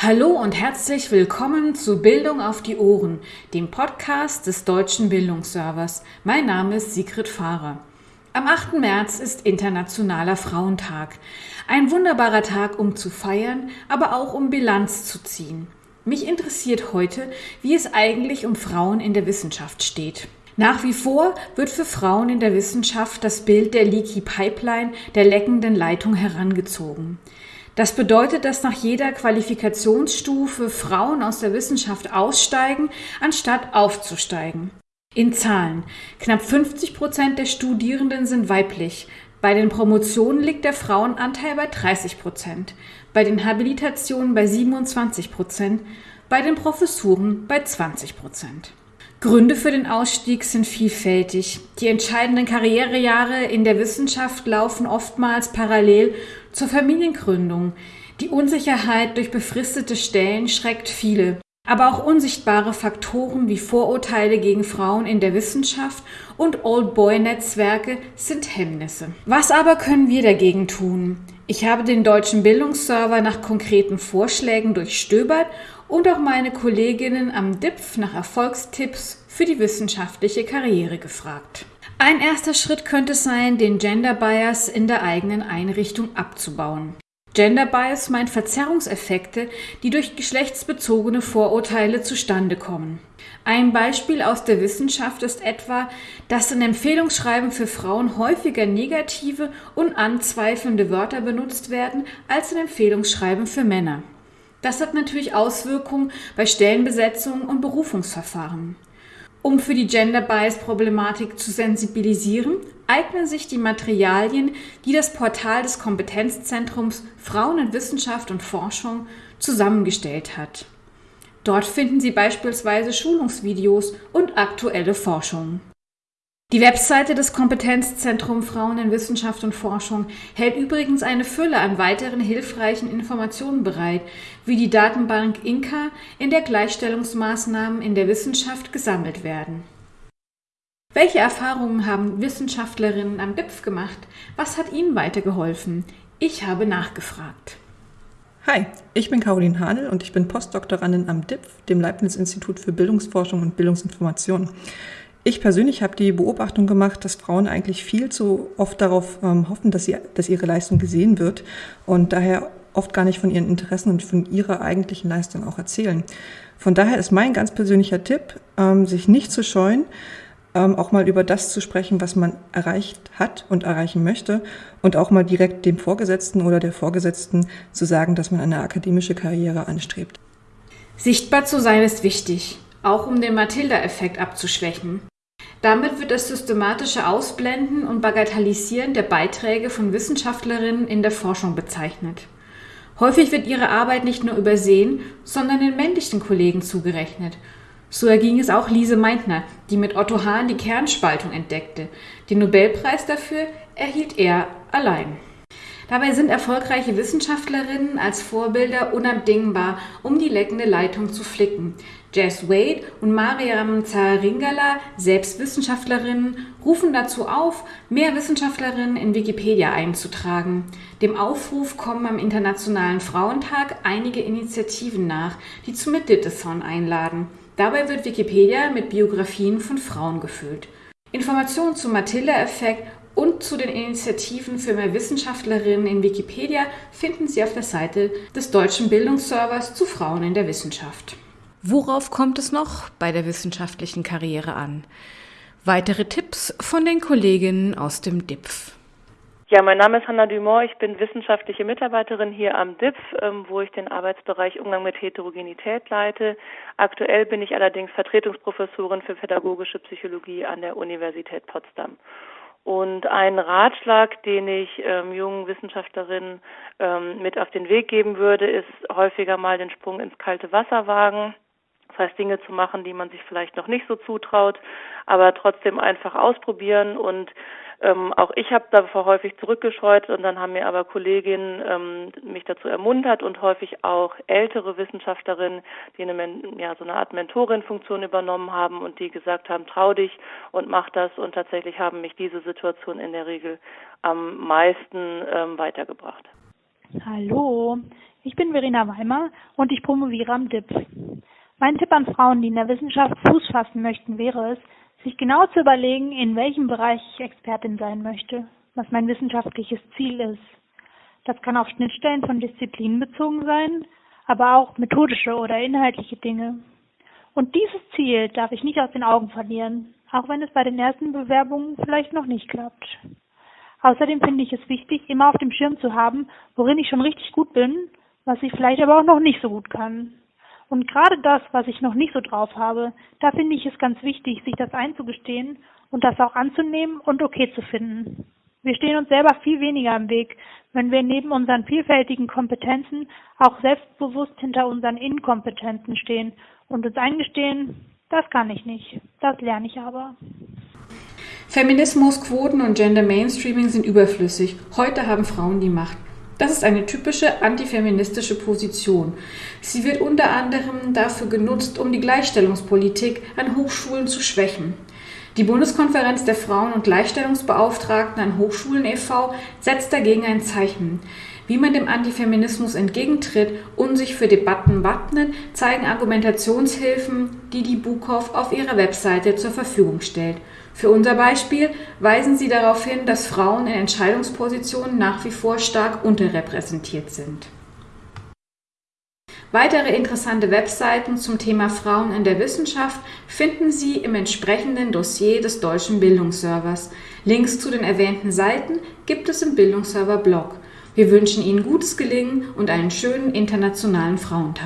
Hallo und herzlich willkommen zu Bildung auf die Ohren, dem Podcast des Deutschen Bildungsservers. Mein Name ist Sigrid Fahrer. Am 8. März ist Internationaler Frauentag. Ein wunderbarer Tag, um zu feiern, aber auch um Bilanz zu ziehen. Mich interessiert heute, wie es eigentlich um Frauen in der Wissenschaft steht. Nach wie vor wird für Frauen in der Wissenschaft das Bild der Leaky Pipeline, der leckenden Leitung herangezogen. Das bedeutet, dass nach jeder Qualifikationsstufe Frauen aus der Wissenschaft aussteigen, anstatt aufzusteigen. In Zahlen. Knapp 50 Prozent der Studierenden sind weiblich. Bei den Promotionen liegt der Frauenanteil bei 30 Prozent, bei den Habilitationen bei 27 Prozent, bei den Professuren bei 20 Prozent. Gründe für den Ausstieg sind vielfältig. Die entscheidenden Karrierejahre in der Wissenschaft laufen oftmals parallel zur Familiengründung. Die Unsicherheit durch befristete Stellen schreckt viele. Aber auch unsichtbare Faktoren wie Vorurteile gegen Frauen in der Wissenschaft und Old Boy Netzwerke sind Hemmnisse. Was aber können wir dagegen tun? Ich habe den deutschen Bildungsserver nach konkreten Vorschlägen durchstöbert und auch meine Kolleginnen am DIPF nach Erfolgstipps für die wissenschaftliche Karriere gefragt. Ein erster Schritt könnte sein, den Gender Bias in der eigenen Einrichtung abzubauen. Gender Bias meint Verzerrungseffekte, die durch geschlechtsbezogene Vorurteile zustande kommen. Ein Beispiel aus der Wissenschaft ist etwa, dass in Empfehlungsschreiben für Frauen häufiger negative und anzweifelnde Wörter benutzt werden als in Empfehlungsschreiben für Männer. Das hat natürlich Auswirkungen bei Stellenbesetzungen und Berufungsverfahren. Um für die Gender Bias Problematik zu sensibilisieren, eignen sich die Materialien, die das Portal des Kompetenzzentrums Frauen in Wissenschaft und Forschung zusammengestellt hat. Dort finden Sie beispielsweise Schulungsvideos und aktuelle Forschungen. Die Webseite des Kompetenzzentrum Frauen in Wissenschaft und Forschung hält übrigens eine Fülle an weiteren hilfreichen Informationen bereit, wie die Datenbank Inka, in der Gleichstellungsmaßnahmen in der Wissenschaft gesammelt werden. Welche Erfahrungen haben Wissenschaftlerinnen am DIPF gemacht? Was hat ihnen weitergeholfen? Ich habe nachgefragt. Hi, ich bin Caroline Hanel und ich bin Postdoktorandin am DIPF, dem Leibniz-Institut für Bildungsforschung und Bildungsinformation. Ich persönlich habe die Beobachtung gemacht, dass Frauen eigentlich viel zu oft darauf ähm, hoffen, dass, sie, dass ihre Leistung gesehen wird und daher oft gar nicht von ihren Interessen und von ihrer eigentlichen Leistung auch erzählen. Von daher ist mein ganz persönlicher Tipp, ähm, sich nicht zu scheuen, ähm, auch mal über das zu sprechen, was man erreicht hat und erreichen möchte und auch mal direkt dem Vorgesetzten oder der Vorgesetzten zu sagen, dass man eine akademische Karriere anstrebt. Sichtbar zu sein ist wichtig auch um den Matilda-Effekt abzuschwächen. Damit wird das systematische Ausblenden und Bagatellisieren der Beiträge von Wissenschaftlerinnen in der Forschung bezeichnet. Häufig wird ihre Arbeit nicht nur übersehen, sondern den männlichen Kollegen zugerechnet. So erging es auch Lise Meitner, die mit Otto Hahn die Kernspaltung entdeckte. Den Nobelpreis dafür erhielt er allein. Dabei sind erfolgreiche Wissenschaftlerinnen als Vorbilder unabdingbar, um die leckende Leitung zu flicken. Jess Wade und Mariam Zaringala, selbst Wissenschaftlerinnen, rufen dazu auf, mehr Wissenschaftlerinnen in Wikipedia einzutragen. Dem Aufruf kommen am Internationalen Frauentag einige Initiativen nach, die zum Meditathon einladen. Dabei wird Wikipedia mit Biografien von Frauen gefüllt. Informationen zum Matilda-Effekt und zu den Initiativen für mehr Wissenschaftlerinnen in Wikipedia finden Sie auf der Seite des Deutschen Bildungsservers zu Frauen in der Wissenschaft. Worauf kommt es noch bei der wissenschaftlichen Karriere an? Weitere Tipps von den Kolleginnen aus dem DIPF. Ja, mein Name ist Hanna Dumont. Ich bin wissenschaftliche Mitarbeiterin hier am DIPF, ähm, wo ich den Arbeitsbereich Umgang mit Heterogenität leite. Aktuell bin ich allerdings Vertretungsprofessorin für pädagogische Psychologie an der Universität Potsdam. Und ein Ratschlag, den ich ähm, jungen Wissenschaftlerinnen ähm, mit auf den Weg geben würde, ist häufiger mal den Sprung ins kalte Wasser wagen. Das heißt, Dinge zu machen, die man sich vielleicht noch nicht so zutraut, aber trotzdem einfach ausprobieren und ähm, auch ich habe davor häufig zurückgescheut und dann haben mir aber Kolleginnen ähm, mich dazu ermuntert und häufig auch ältere Wissenschaftlerinnen, die eine, ja, so eine Art Mentorin-Funktion übernommen haben und die gesagt haben, trau dich und mach das und tatsächlich haben mich diese Situation in der Regel am meisten ähm, weitergebracht. Hallo, Ich bin Verena Weimer und ich promoviere am DIP. Mein Tipp an Frauen, die in der Wissenschaft Fuß fassen möchten, wäre es, sich genau zu überlegen, in welchem Bereich ich Expertin sein möchte, was mein wissenschaftliches Ziel ist. Das kann auf Schnittstellen von Disziplinen bezogen sein, aber auch methodische oder inhaltliche Dinge. Und dieses Ziel darf ich nicht aus den Augen verlieren, auch wenn es bei den ersten Bewerbungen vielleicht noch nicht klappt. Außerdem finde ich es wichtig, immer auf dem Schirm zu haben, worin ich schon richtig gut bin, was ich vielleicht aber auch noch nicht so gut kann. Und gerade das, was ich noch nicht so drauf habe, da finde ich es ganz wichtig, sich das einzugestehen und das auch anzunehmen und okay zu finden. Wir stehen uns selber viel weniger im Weg, wenn wir neben unseren vielfältigen Kompetenzen auch selbstbewusst hinter unseren Inkompetenzen stehen und uns eingestehen, das kann ich nicht, das lerne ich aber. Feminismus, Quoten und Gender Mainstreaming sind überflüssig. Heute haben Frauen die Macht. Das ist eine typische antifeministische Position. Sie wird unter anderem dafür genutzt, um die Gleichstellungspolitik an Hochschulen zu schwächen. Die Bundeskonferenz der Frauen- und Gleichstellungsbeauftragten an Hochschulen e.V. setzt dagegen ein Zeichen. Wie man dem Antifeminismus entgegentritt und sich für Debatten wappnet, zeigen Argumentationshilfen, die die Bukow auf ihrer Webseite zur Verfügung stellt. Für unser Beispiel weisen sie darauf hin, dass Frauen in Entscheidungspositionen nach wie vor stark unterrepräsentiert sind. Weitere interessante Webseiten zum Thema Frauen in der Wissenschaft finden Sie im entsprechenden Dossier des Deutschen Bildungsservers. Links zu den erwähnten Seiten gibt es im Bildungsserver Blog. Wir wünschen Ihnen gutes Gelingen und einen schönen internationalen Frauentag.